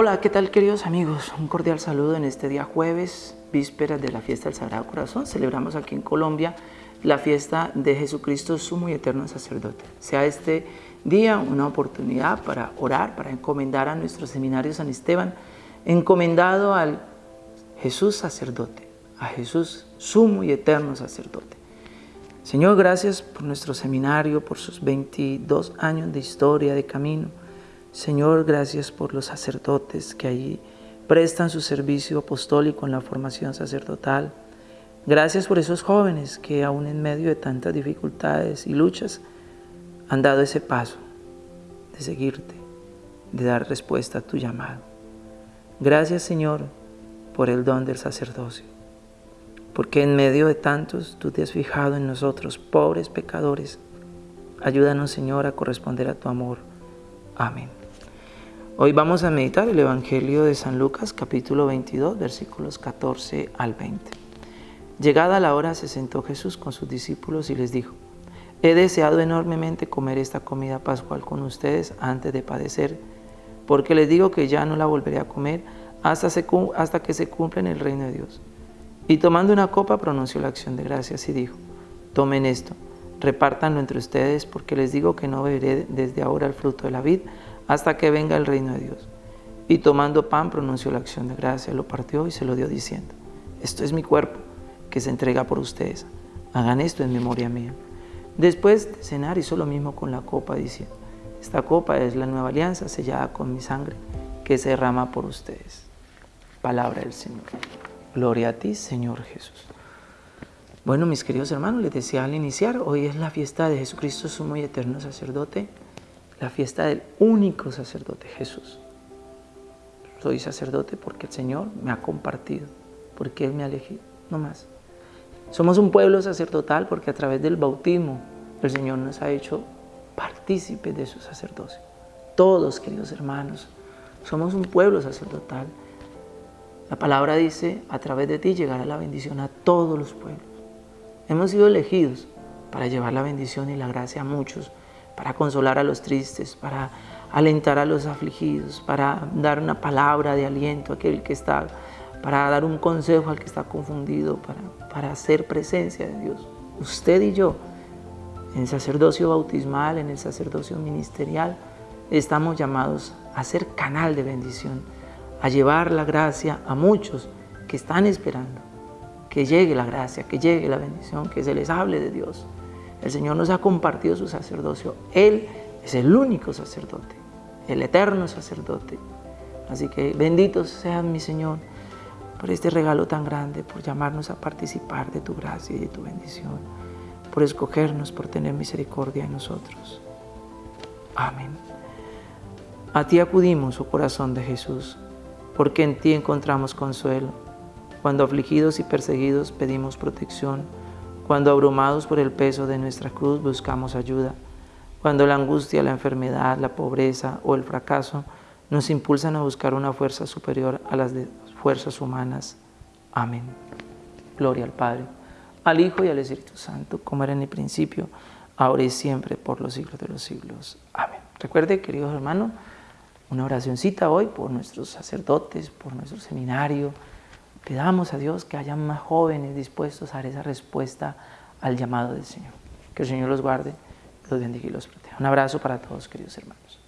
Hola, ¿qué tal queridos amigos? Un cordial saludo en este día jueves, víspera de la fiesta del Sagrado Corazón. Celebramos aquí en Colombia la fiesta de Jesucristo, sumo y eterno sacerdote. Sea este día una oportunidad para orar, para encomendar a nuestro seminario San Esteban, encomendado al Jesús sacerdote, a Jesús sumo y eterno sacerdote. Señor, gracias por nuestro seminario, por sus 22 años de historia, de camino, Señor, gracias por los sacerdotes que allí prestan su servicio apostólico en la formación sacerdotal. Gracias por esos jóvenes que aún en medio de tantas dificultades y luchas han dado ese paso de seguirte, de dar respuesta a tu llamado. Gracias Señor por el don del sacerdocio, porque en medio de tantos tú te has fijado en nosotros, pobres pecadores. Ayúdanos Señor a corresponder a tu amor. Amén. Hoy vamos a meditar el Evangelio de San Lucas, capítulo 22, versículos 14 al 20. Llegada la hora, se sentó Jesús con sus discípulos y les dijo, He deseado enormemente comer esta comida pascual con ustedes antes de padecer, porque les digo que ya no la volveré a comer hasta, que se cumpla en el reino de Dios. Y tomando una copa pronunció la acción de gracias y dijo, Tomen esto, repártanlo entre ustedes, porque les digo que no beberé desde ahora el fruto de la vid hasta que venga el reino de Dios. Y tomando pan pronunció la acción de gracia, lo partió y se lo dio diciendo, esto es mi cuerpo que se entrega por ustedes, hagan esto en memoria mía. Después de cenar hizo lo mismo con la copa diciendo, esta copa es la nueva alianza sellada con mi sangre que se derrama por ustedes. Palabra del Señor. Gloria a ti, Señor Jesús. Bueno, mis queridos hermanos, les decía al iniciar, hoy es la fiesta de Jesucristo, sumo y eterno sacerdote, la fiesta del único sacerdote, Jesús. Soy sacerdote porque el Señor me ha compartido, porque Él me ha elegido, no más. Somos un pueblo sacerdotal porque a través del bautismo el Señor nos ha hecho partícipes de su sacerdocio. Todos, queridos hermanos, somos un pueblo sacerdotal. La palabra dice, a través de ti llegará la bendición a todos los pueblos. Hemos sido elegidos para llevar la bendición y la gracia a muchos, para consolar a los tristes, para alentar a los afligidos, para dar una palabra de aliento a aquel que está, para dar un consejo al que está confundido, para, para hacer presencia de Dios. Usted y yo, en el sacerdocio bautismal, en el sacerdocio ministerial, estamos llamados a ser canal de bendición, a llevar la gracia a muchos que están esperando que llegue la gracia, que llegue la bendición, que se les hable de Dios. El Señor nos ha compartido su sacerdocio. Él es el único sacerdote, el eterno sacerdote. Así que benditos sean mi Señor por este regalo tan grande, por llamarnos a participar de tu gracia y de tu bendición, por escogernos, por tener misericordia en nosotros. Amén. A ti acudimos, oh corazón de Jesús, porque en ti encontramos consuelo. Cuando afligidos y perseguidos pedimos protección, cuando abrumados por el peso de nuestra cruz buscamos ayuda, cuando la angustia, la enfermedad, la pobreza o el fracaso nos impulsan a buscar una fuerza superior a las fuerzas humanas. Amén. Gloria al Padre, al Hijo y al Espíritu Santo, como era en el principio, ahora y siempre, por los siglos de los siglos. Amén. Recuerde, queridos hermanos, una oracióncita hoy por nuestros sacerdotes, por nuestro seminario, Pidamos a Dios que haya más jóvenes dispuestos a dar esa respuesta al llamado del Señor. Que el Señor los guarde, los bendiga y los proteja. Un abrazo para todos, queridos hermanos.